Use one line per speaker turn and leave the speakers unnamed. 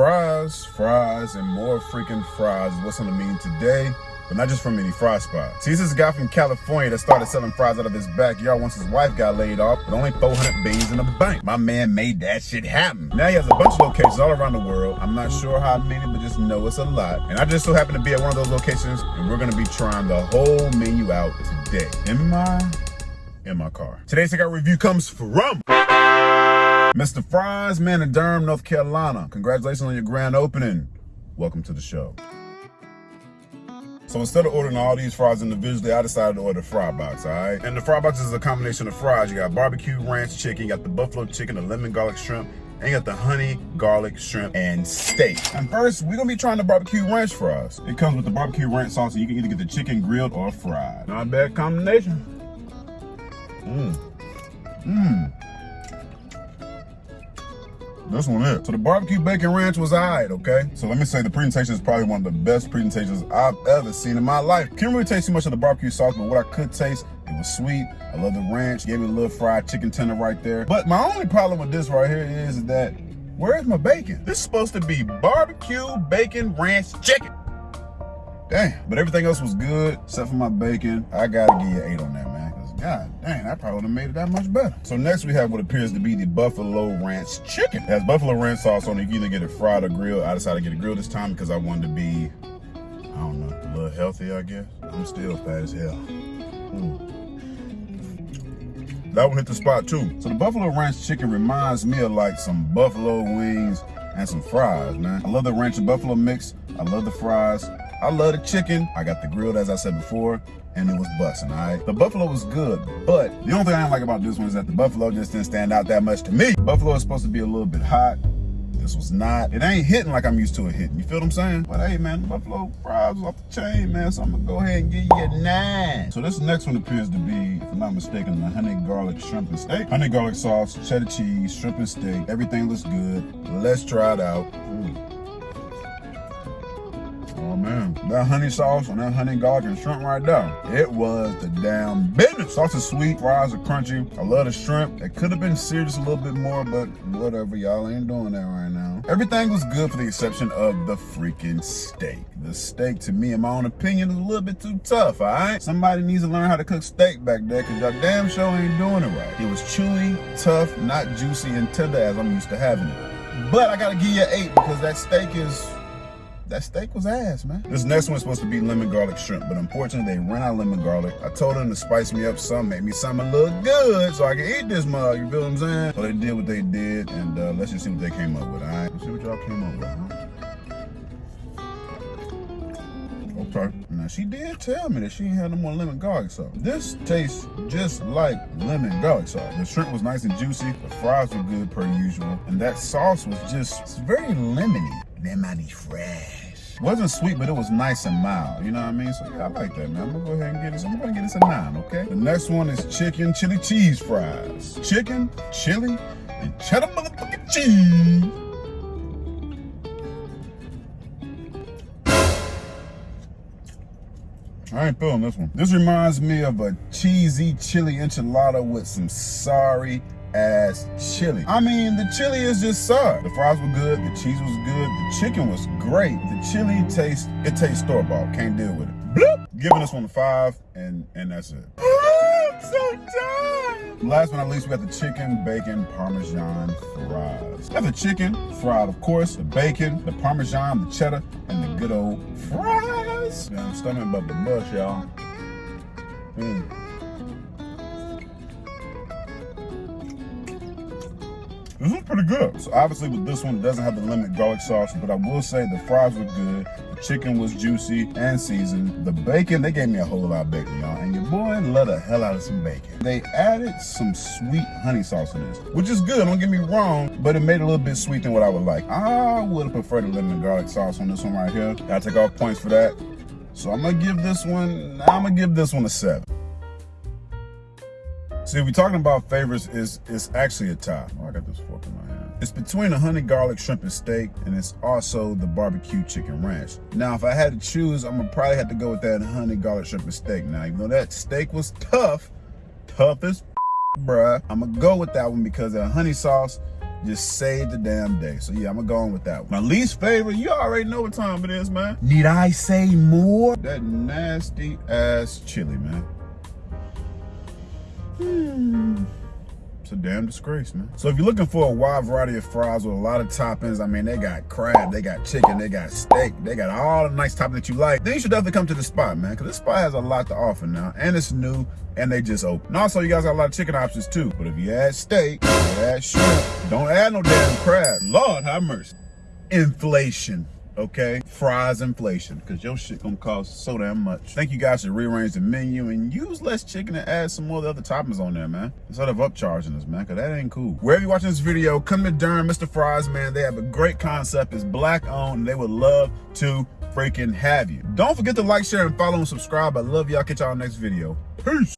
Fries, fries, and more freaking fries is what's on the menu today, but not just from any fry spot. See, this is a guy from California that started selling fries out of his backyard once his wife got laid off with only 400 beans in the bank. My man made that shit happen. Now he has a bunch of locations all around the world. I'm not sure how many, but just know it's a lot. And I just so happen to be at one of those locations, and we're gonna be trying the whole menu out today. In my, in my car. Today's takeout review comes from Mr. Fries Man in Durham, North Carolina. Congratulations on your grand opening. Welcome to the show. So instead of ordering all these fries individually, I decided to order the fry box, all right? And the fry box is a combination of fries. You got barbecue ranch chicken, you got the buffalo chicken, the lemon garlic shrimp, and you got the honey garlic shrimp and steak. And first, we're gonna be trying the barbecue ranch fries. It comes with the barbecue ranch sauce, and you can either get the chicken grilled or fried. Not a bad combination. Mmm. Mmm. This one is. So the barbecue bacon ranch was alright, okay? So let me say the presentation is probably one of the best presentations I've ever seen in my life. Can't really taste too much of the barbecue sauce, but what I could taste, it was sweet. I love the ranch. Gave me a little fried chicken tender right there. But my only problem with this right here is that where's my bacon? This is supposed to be barbecue bacon ranch chicken. Damn, but everything else was good except for my bacon. I gotta give you eight on that. God dang, I probably would have made it that much better. So next we have what appears to be the Buffalo Ranch Chicken. It has Buffalo Ranch sauce on it. You either get it fried or grilled. I decided to get it grilled this time because I wanted to be, I don't know, a little healthy, I guess. I'm still fat as hell. Mm. That one hit the spot too. So the Buffalo Ranch Chicken reminds me of like some buffalo wings and some fries, man. I love the ranch and buffalo mix. I love the fries. I love the chicken. I got the grilled, as I said before and it was busting, all right? The buffalo was good, but the only thing I like about this one is that the buffalo just didn't stand out that much to me. Buffalo is supposed to be a little bit hot. This was not. It ain't hitting like I'm used to it hitting. You feel what I'm saying? But hey, man, buffalo fries off the chain, man. So I'm gonna go ahead and give you a nine. So this next one appears to be, if I'm not mistaken, the honey garlic shrimp and steak. Honey garlic sauce, cheddar cheese, shrimp and steak. Everything looks good. Let's try it out. Mm. Oh man, that honey sauce and that honey garlic and shrimp right there, it was the damn business. Sauce is sweet, fries are crunchy. I love the shrimp. It could have been seared just a little bit more, but whatever, y'all ain't doing that right now. Everything was good for the exception of the freaking steak. The steak, to me, in my own opinion, is a little bit too tough, all right? Somebody needs to learn how to cook steak back there, because y'all damn sure ain't doing it right. It was chewy, tough, not juicy and tender as I'm used to having it. But I gotta give you an eight because that steak is that steak was ass, man. This next one's supposed to be lemon garlic shrimp, but unfortunately they ran out of lemon garlic. I told them to spice me up some, make me something look good so I can eat this mug, you feel what I'm saying? So they did what they did, and uh, let's just see what they came up with, all right? Let's see what y'all came up with, huh? Okay. Now she did tell me that she ain't had no more lemon garlic sauce. This tastes just like lemon garlic sauce. The shrimp was nice and juicy. The fries were good per usual. And that sauce was just very lemony. Lemony fresh. Wasn't sweet, but it was nice and mild. You know what I mean? So yeah, I like that, man. I'm gonna go ahead and get this. I'm gonna get this a nine, okay? The next one is chicken chili cheese fries. Chicken, chili, and cheddar motherfucking cheese. I ain't feeling this one. This reminds me of a cheesy chili enchilada with some sorry ass chili. I mean, the chili is just sour. The fries were good, the cheese was good, the chicken was great. The chili tastes, it tastes store-bought, can't deal with it. Bloop! Giving this one a five, and, and that's it. So tired. Last but not least, we got the chicken, bacon, parmesan fries. Got the chicken, fried, of course, the bacon, the parmesan, the cheddar, and the good old fries. I'm stomach about the bus, y'all. Mm. This was pretty good. So obviously with this one, it doesn't have the lemon garlic sauce, but I will say the fries were good. The chicken was juicy and seasoned. The bacon, they gave me a whole lot of bacon, y'all. And your boy love the hell out of some bacon. They added some sweet honey sauce in this, which is good, don't get me wrong, but it made it a little bit sweet than what I would like. I would have preferred the lemon garlic sauce on this one right here. Gotta take off points for that. So I'm gonna give this one, I'm gonna give this one a seven. See, we're talking about favorites, is it's actually a tie. Oh, I got this fork in my hand. It's between the honey garlic shrimp and steak, and it's also the barbecue chicken ranch. Now, if I had to choose, I'm gonna probably have to go with that honey garlic shrimp and steak. Now, even though that steak was tough, tough as bruh, I'm gonna go with that one because the honey sauce just saved the damn day. So yeah, I'm gonna go on with that one. My least favorite, you already know what time it is, man. Need I say more? That nasty ass chili, man. Hmm. It's a damn disgrace, man. So if you're looking for a wide variety of fries with a lot of toppings, I mean, they got crab, they got chicken, they got steak, they got all the nice toppings that you like, then you should definitely come to the spot, man, because this spot has a lot to offer now, and it's new, and they just open. And also, you guys got a lot of chicken options too, but if you add steak, add shrimp, don't add no damn crab. Lord have mercy. Inflation okay? Fries inflation, because your shit gonna cost so damn much. Think you guys should rearrange the menu and use less chicken and add some more of the other toppings on there, man. Instead of upcharging us, man, because that ain't cool. Wherever you're watching this video, come to Durham, Mr. Fries Man. They have a great concept. It's black owned, and they would love to freaking have you. Don't forget to like, share, and follow and subscribe. I love y'all. Catch y'all next video. Peace.